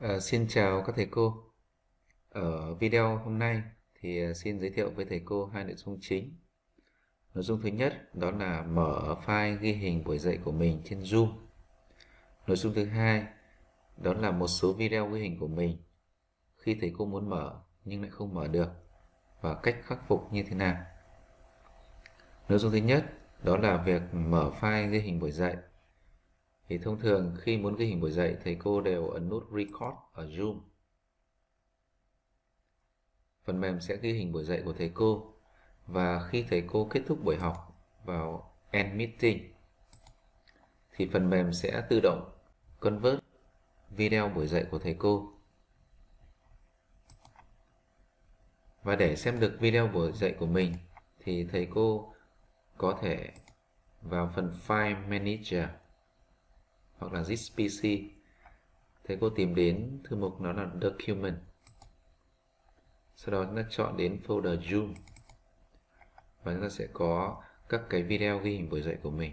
Ờ, xin chào các thầy cô. Ở video hôm nay thì ờ, xin giới thiệu với thầy cô hai nội dung chính. Nội dung thứ nhất đó là mở file ghi hình buổi dạy của mình trên Zoom. Nội dung thứ hai đó là một số video ghi hình của mình khi thầy cô muốn mở nhưng lại không mở được và cách khắc phục như thế nào. Nội dung thứ nhất đó là việc mở file ghi hình buổi dạy thì thông thường khi muốn ghi hình buổi dạy, thầy cô đều ấn nút record ở Zoom. Phần mềm sẽ ghi hình buổi dạy của thầy cô. Và khi thầy cô kết thúc buổi học vào end meeting, thì phần mềm sẽ tự động convert video buổi dạy của thầy cô. Và để xem được video buổi dạy của mình, thì thầy cô có thể vào phần File Manager hoặc là this PC thế cô tìm đến thư mục nó là document sau đó chúng ta chọn đến folder zoom. Và chúng ta sẽ có các cái video ghi hình buổi dạy của mình.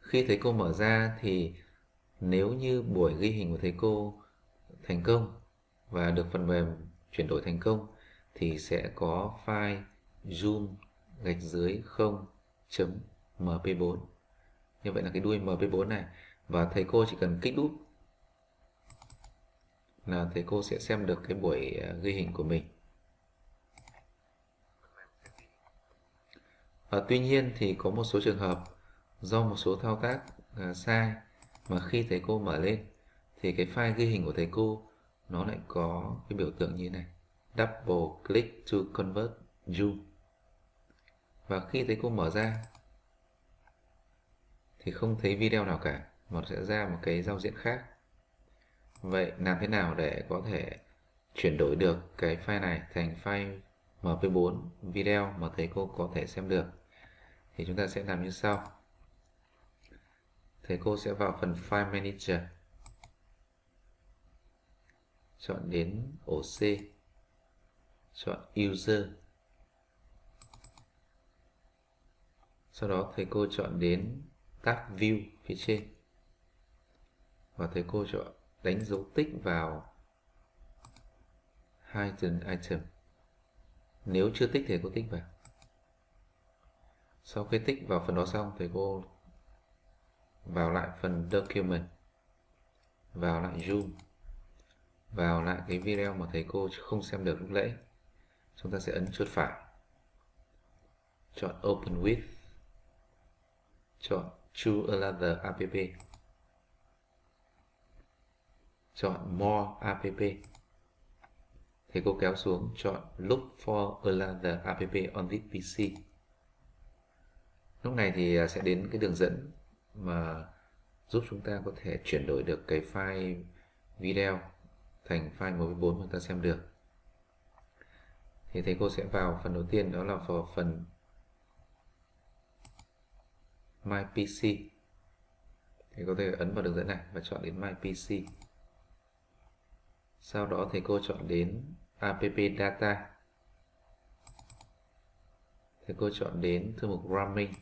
Khi thầy cô mở ra thì nếu như buổi ghi hình của thầy cô thành công và được phần mềm chuyển đổi thành công, thì sẽ có file zoom gạch dưới 0.mp4 như vậy là cái đuôi mp4 này. Và thầy cô chỉ cần kích đúp là thầy cô sẽ xem được cái buổi à, ghi hình của mình. Và tuy nhiên thì có một số trường hợp do một số thao tác à, sai mà khi thầy cô mở lên thì cái file ghi hình của thầy cô nó lại có cái biểu tượng như thế này. Double click to convert zoom và khi thầy cô mở ra thì không thấy video nào cả, mà sẽ ra một cái giao diện khác. Vậy làm thế nào để có thể chuyển đổi được cái file này thành file mp4 video mà thầy cô có thể xem được? Thì chúng ta sẽ làm như sau. Thầy cô sẽ vào phần file manager, chọn đến ổ C, chọn user. Sau đó thầy cô chọn đến các view phía trên. Và thầy cô chọn đánh dấu tích vào hidden item. Nếu chưa tích thì cô tích vào. Sau khi tích vào phần đó xong, thầy cô vào lại phần document, vào lại zoom, vào lại cái video mà thầy cô không xem được lúc nãy chúng ta sẽ ấn chuột phải. Chọn open with. Chọn choose another app chọn more app thì cô kéo xuống, chọn look for another app on this PC lúc này thì à, sẽ đến cái đường dẫn mà giúp chúng ta có thể chuyển đổi được cái file video thành file MP4 mà ta xem được. Thì thầy cô sẽ vào phần đầu tiên, đó là vào phần My PC thì có thể ấn vào đường dẫn này và chọn đến My PC sau đó thầy cô chọn đến app data. Thầy cô chọn đến thư mục ramming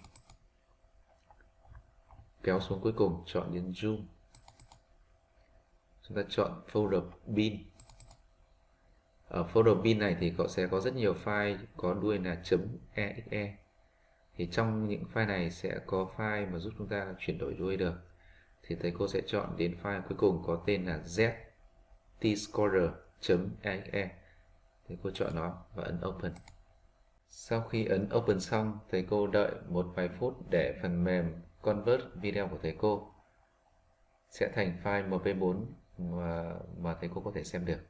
kéo xuống cuối cùng, chọn đến zoom. Chúng ta chọn folder bin. Ở folder bin này thì cậu sẽ có rất nhiều file, có đuôi là .exe thì trong những file này sẽ có file mà giúp chúng ta chuyển đổi đuôi được. Thì thầy cô sẽ chọn đến file cuối cùng có tên là ztscorer.exe thầy cô chọn nó và ấn open. Sau khi ấn open xong thầy cô đợi một vài phút để phần mềm convert video của thầy cô sẽ thành file mp4 mà, mà thầy cô có thể xem được.